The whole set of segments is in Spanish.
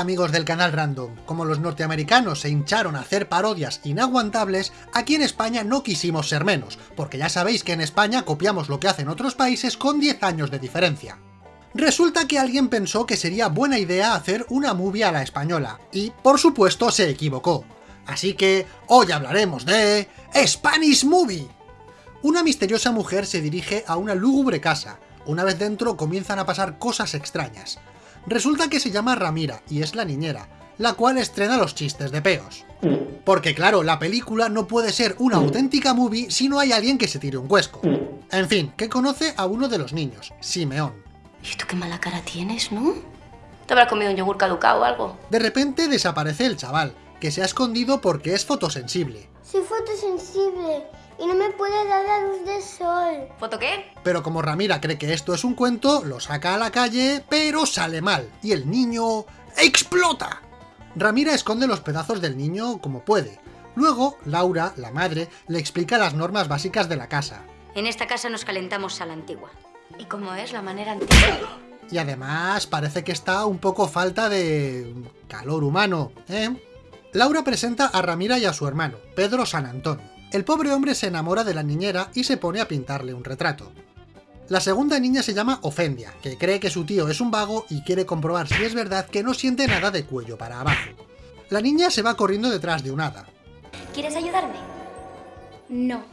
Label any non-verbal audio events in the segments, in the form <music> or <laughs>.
amigos del canal Random, como los norteamericanos se hincharon a hacer parodias inaguantables, aquí en España no quisimos ser menos, porque ya sabéis que en España copiamos lo que hacen otros países con 10 años de diferencia. Resulta que alguien pensó que sería buena idea hacer una movie a la española, y por supuesto se equivocó. Así que hoy hablaremos de... Spanish Movie. Una misteriosa mujer se dirige a una lúgubre casa. Una vez dentro comienzan a pasar cosas extrañas. Resulta que se llama Ramira y es la niñera, la cual estrena los chistes de peos. Porque claro, la película no puede ser una auténtica movie si no hay alguien que se tire un cuesco. En fin, que conoce a uno de los niños, Simeón. ¿Y tú qué mala cara tienes, no? ¿Te habrás comido un yogur caducado o algo? De repente desaparece el chaval, que se ha escondido porque es fotosensible. Soy fotosensible y no me puede dar la luz del sol. ¿Foto qué? Pero como Ramira cree que esto es un cuento, lo saca a la calle, pero sale mal, y el niño... ¡explota! Ramira esconde los pedazos del niño como puede. Luego, Laura, la madre, le explica las normas básicas de la casa. En esta casa nos calentamos a la antigua. ¿Y cómo es la manera antigua? Y además parece que está un poco falta de... calor humano, ¿eh? Laura presenta a Ramira y a su hermano, Pedro San Antón. El pobre hombre se enamora de la niñera y se pone a pintarle un retrato. La segunda niña se llama Ofendia, que cree que su tío es un vago y quiere comprobar si es verdad que no siente nada de cuello para abajo. La niña se va corriendo detrás de un hada. ¿Quieres ayudarme? No.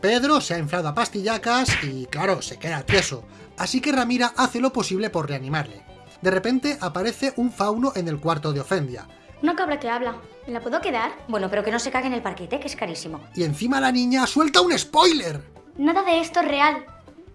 Pedro se ha inflado a pastillacas y, claro, se queda tieso, así que Ramira hace lo posible por reanimarle. De repente aparece un fauno en el cuarto de Ofendia, Una cabra que habla. ¿Me la puedo quedar? Bueno, pero que no se cague en el parquete, que es carísimo. y encima la niña suelta un spoiler. Nada de esto es real.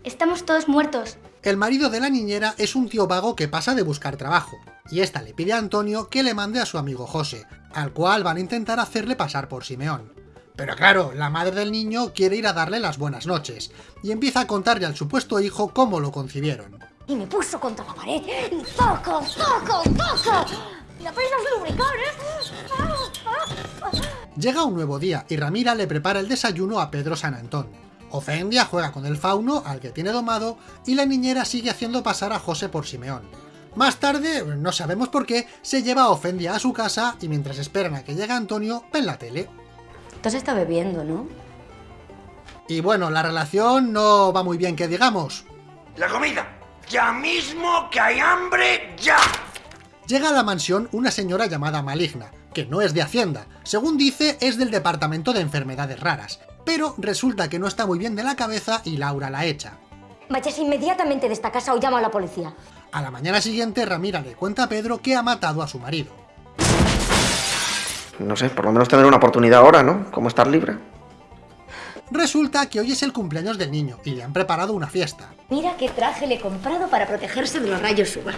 Estamos todos muertos. El marido de la niñera es un tío vago que pasa de buscar trabajo, y esta le pide a Antonio que le mande a su amigo José, al cual van a intentar hacerle pasar por Simeón. Pero claro, la madre del niño quiere ir a darle las buenas noches, y empieza a contarle al supuesto hijo cómo lo concibieron. Y me puso contra la pared. ¡Toco, toco, toco! ¡Y apenas lubricar, eh! Llega un nuevo día, y Ramira le prepara el desayuno a Pedro San Antón. Ofendia juega con el fauno, al que tiene domado, y la niñera sigue haciendo pasar a José por Simeón. Más tarde, no sabemos por qué, se lleva a Ofendia a su casa y mientras esperan a que llegue Antonio, ven la tele. Tú has estado bebiendo, ¿no? Y bueno, la relación no va muy bien que digamos. La comida. Ya mismo que hay hambre, ya. Llega a la mansión una señora llamada Maligna, que no es de Hacienda, según dice es del Departamento de Enfermedades Raras, pero resulta que no está muy bien de la cabeza y Laura la echa. Vayas inmediatamente de esta casa o llamo a la policía. A la mañana siguiente Ramira le cuenta a Pedro que ha matado a su marido. No sé, por lo menos tener una oportunidad ahora, ¿no? Como estar libre. Resulta que hoy es el cumpleaños del niño y le han preparado una fiesta. Mira qué traje le he comprado para protegerse de los rayos UVA.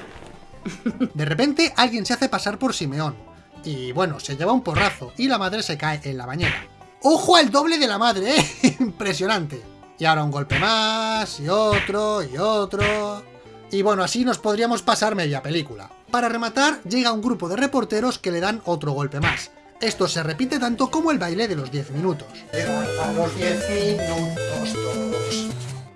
De repente alguien se hace pasar por Simeón. Y bueno, se lleva un porrazo y la madre se cae en la bañera. ¡Ojo al doble de la madre, eh! <laughs> Impresionante. Y ahora un golpe más, y otro, y otro... Y bueno, así nos podríamos pasar media película. Para rematar, llega un grupo de reporteros que le dan otro golpe más. Esto se repite tanto como el baile de los 10 minutos. los 10 minutos todos.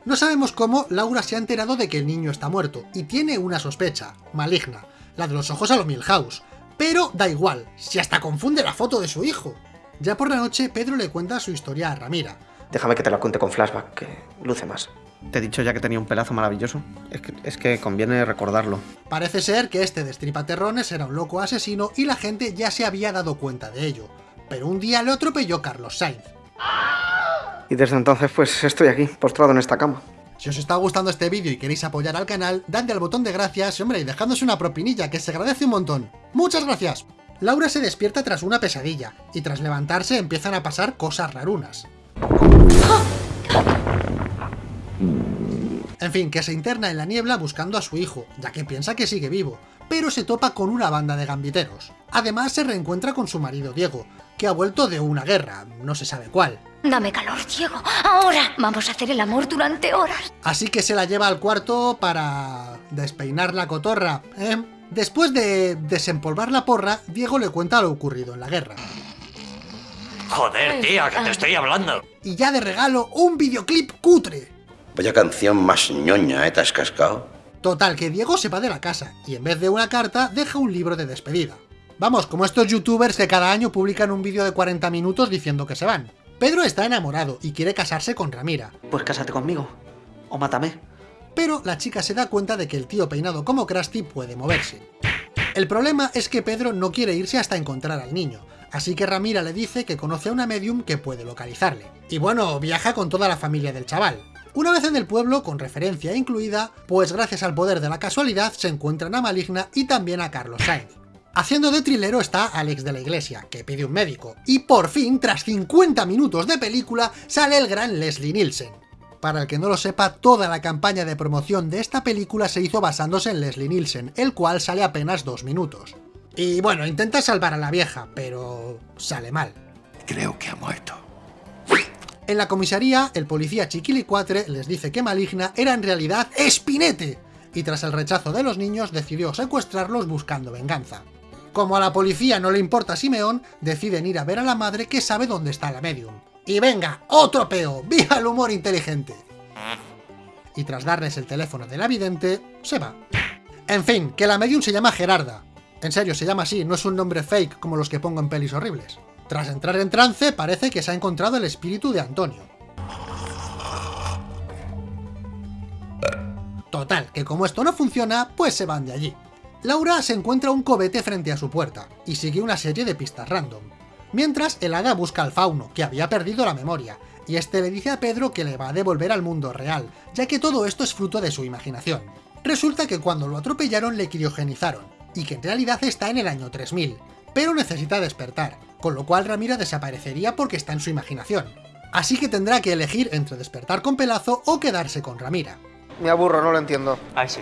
No sabemos cómo Laura se ha enterado de que el niño está muerto, y tiene una sospecha, maligna, la de los ojos a lo Milhouse. Pero da igual, si hasta confunde la foto de su hijo. Ya por la noche, Pedro le cuenta su historia a Ramira. Déjame que te la cuente con flashback, que luce más. Te he dicho ya que tenía un pelazo maravilloso. Es que, es que conviene recordarlo. Parece ser que este destripaterrones era un loco asesino y la gente ya se había dado cuenta de ello. Pero un día le atropelló Carlos Sainz. Y desde entonces, pues estoy aquí, postrado en esta cama. Si os está gustando este vídeo y queréis apoyar al canal, dadle al botón de gracias y hombre, y dejadnos una propinilla que se agradece un montón. ¡Muchas gracias! Laura se despierta tras una pesadilla, y tras levantarse empiezan a pasar cosas rarunas. En fin, que se interna en la niebla buscando a su hijo, ya que piensa que sigue vivo, pero se topa con una banda de gambiteros. Además se reencuentra con su marido Diego, que ha vuelto de una guerra, no se sabe cuál. Dame calor, Diego. Ahora vamos a hacer el amor durante horas. Así que se la lleva al cuarto para despeinar la cotorra, ¿eh? Después de desempolvar la porra, Diego le cuenta lo ocurrido en la guerra. Joder, tía, que te estoy hablando. Y ya de regalo, un videoclip cutre. Vaya canción más ñoña, ¿eh? ¿Te has cascado? Total, que Diego se va de la casa, y en vez de una carta, deja un libro de despedida. Vamos, como estos youtubers que cada año publican un vídeo de 40 minutos diciendo que se van. Pedro está enamorado y quiere casarse con Ramira. Pues cásate conmigo. O mátame. Pero la chica se da cuenta de que el tío peinado como Krusty puede moverse. El problema es que Pedro no quiere irse hasta encontrar al niño, así que Ramira le dice que conoce a una medium que puede localizarle. Y bueno, viaja con toda la familia del chaval. Una vez en el pueblo, con referencia incluida, pues gracias al poder de la casualidad se encuentran a Maligna y también a Carlos Sainz. Haciendo de trilero está Alex de la Iglesia, que pide un médico. Y por fin, tras 50 minutos de película, sale el gran Leslie Nielsen. Para el que no lo sepa, toda la campaña de promoción de esta película se hizo basándose en Leslie Nielsen, el cual sale apenas dos minutos. Y bueno, intenta salvar a la vieja, pero sale mal. Creo que ha muerto. En la comisaría, el policía Chiquilicuatre les dice que Maligna era en realidad Espinete, y tras el rechazo de los niños decidió secuestrarlos buscando venganza. Como a la policía no le importa Simeón, deciden ir a ver a la madre que sabe dónde está la medium. Y venga, otro peo, viva el humor inteligente. Y tras darles el teléfono de la vidente, se va. En fin, que la medium se llama Gerarda. En serio, se llama así, no es un nombre fake como los que pongo en pelis horribles. Tras entrar en trance, parece que se ha encontrado el espíritu de Antonio. Total, que como esto no funciona, pues se van de allí. Laura se encuentra un cobete frente a su puerta, y sigue una serie de pistas random. Mientras, el hada busca al fauno, que había perdido la memoria, y este le dice a Pedro que le va a devolver al mundo real, ya que todo esto es fruto de su imaginación. Resulta que cuando lo atropellaron le criogenizaron, y que en realidad está en el año 3000, pero necesita despertar, con lo cual Ramira desaparecería porque está en su imaginación. Así que tendrá que elegir entre despertar con Pelazo o quedarse con Ramira. Me aburro, no lo entiendo. Ay, sí.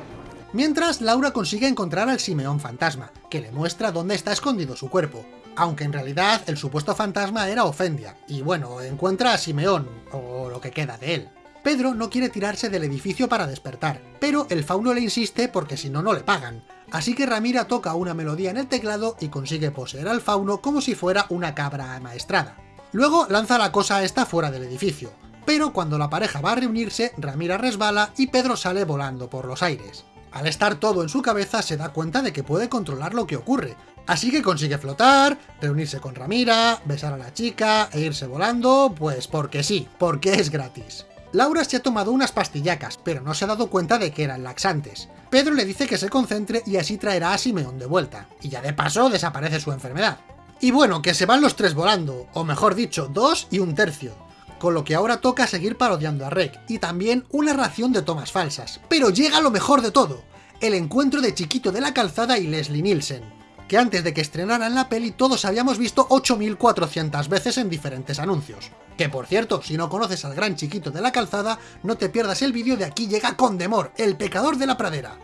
Mientras, Laura consigue encontrar al Simeón fantasma, que le muestra dónde está escondido su cuerpo, aunque en realidad el supuesto fantasma era Ofendia, y bueno, encuentra a Simeón, o lo que queda de él. Pedro no quiere tirarse del edificio para despertar, pero el fauno le insiste porque si no, no le pagan, así que Ramira toca una melodía en el teclado y consigue poseer al fauno como si fuera una cabra amaestrada. Luego lanza la cosa esta fuera del edificio, pero cuando la pareja va a reunirse, Ramira resbala y Pedro sale volando por los aires. Al estar todo en su cabeza se da cuenta de que puede controlar lo que ocurre, así que consigue flotar, reunirse con Ramira, besar a la chica e irse volando, pues porque sí, porque es gratis. Laura se ha tomado unas pastillacas, pero no se ha dado cuenta de que eran laxantes. Pedro le dice que se concentre y así traerá a Simeón de vuelta, y ya de paso desaparece su enfermedad. Y bueno, que se van los tres volando, o mejor dicho, dos y un tercio, con lo que ahora toca seguir parodiando a Rek, y también una ración de tomas falsas. Pero llega lo mejor de todo, el encuentro de Chiquito de la Calzada y Leslie Nielsen, que antes de que estrenaran la peli todos habíamos visto 8400 veces en diferentes anuncios. Que por cierto, si no conoces al gran Chiquito de la Calzada, no te pierdas el vídeo de Aquí llega Condemor, el pecador de la pradera.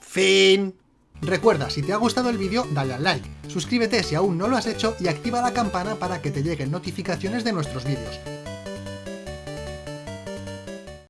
Fin. Recuerda, si te ha gustado el vídeo, dale al like, suscríbete si aún no lo has hecho y activa la campana para que te lleguen notificaciones de nuestros vídeos.